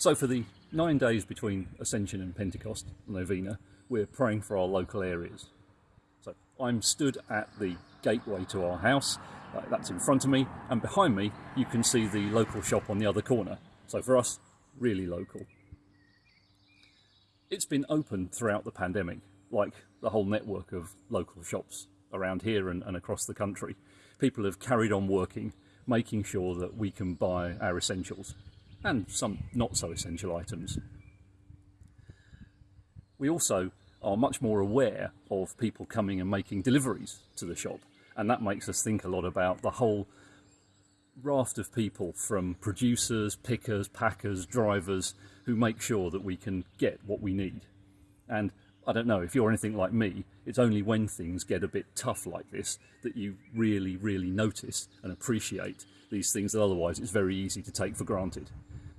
So for the nine days between Ascension and Pentecost Novena, we're praying for our local areas. So I'm stood at the gateway to our house, uh, that's in front of me, and behind me you can see the local shop on the other corner. So for us, really local. It's been open throughout the pandemic, like the whole network of local shops around here and, and across the country. People have carried on working, making sure that we can buy our essentials and some not so essential items. We also are much more aware of people coming and making deliveries to the shop and that makes us think a lot about the whole raft of people from producers, pickers, packers, drivers who make sure that we can get what we need. And I don't know, if you're anything like me, it's only when things get a bit tough like this that you really, really notice and appreciate these things that otherwise it's very easy to take for granted.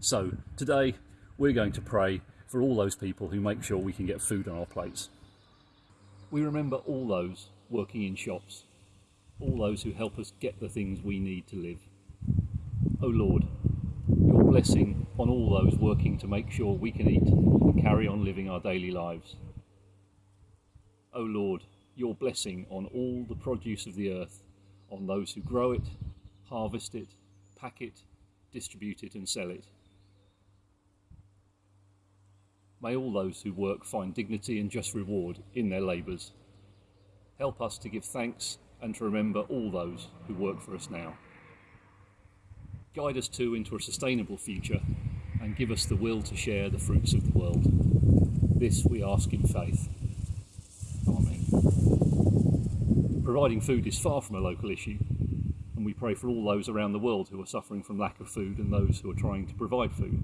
So today we're going to pray for all those people who make sure we can get food on our plates. We remember all those working in shops, all those who help us get the things we need to live. O oh Lord, your blessing on all those working to make sure we can eat and carry on living our daily lives. O oh Lord, your blessing on all the produce of the earth, on those who grow it, harvest it, pack it, distribute it and sell it. May all those who work find dignity and just reward in their labours. Help us to give thanks and to remember all those who work for us now. Guide us too into a sustainable future and give us the will to share the fruits of the world. This we ask in faith. Amen. Providing food is far from a local issue, and we pray for all those around the world who are suffering from lack of food and those who are trying to provide food.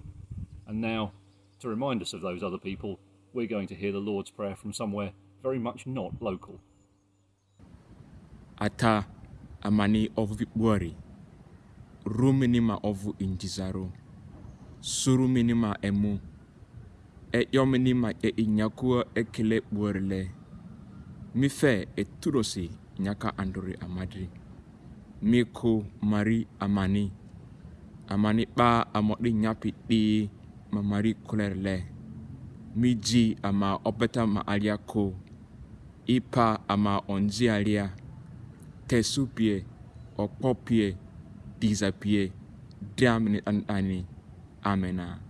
And now, to remind us of those other people, we're going to hear the Lord's Prayer from somewhere very much not local. ata amani ovu vibwari ruminima ovu injizaro. Suruminima emu. E yominima e inyakua ekele bworile mife eturosi nyaka andori amadri. Miku mari amani. Amani ba amodi nyapi di ma mari Claire le miji ama opeta alia ko ipa ama onjialia tesupie okpopie disapie damni anani amena.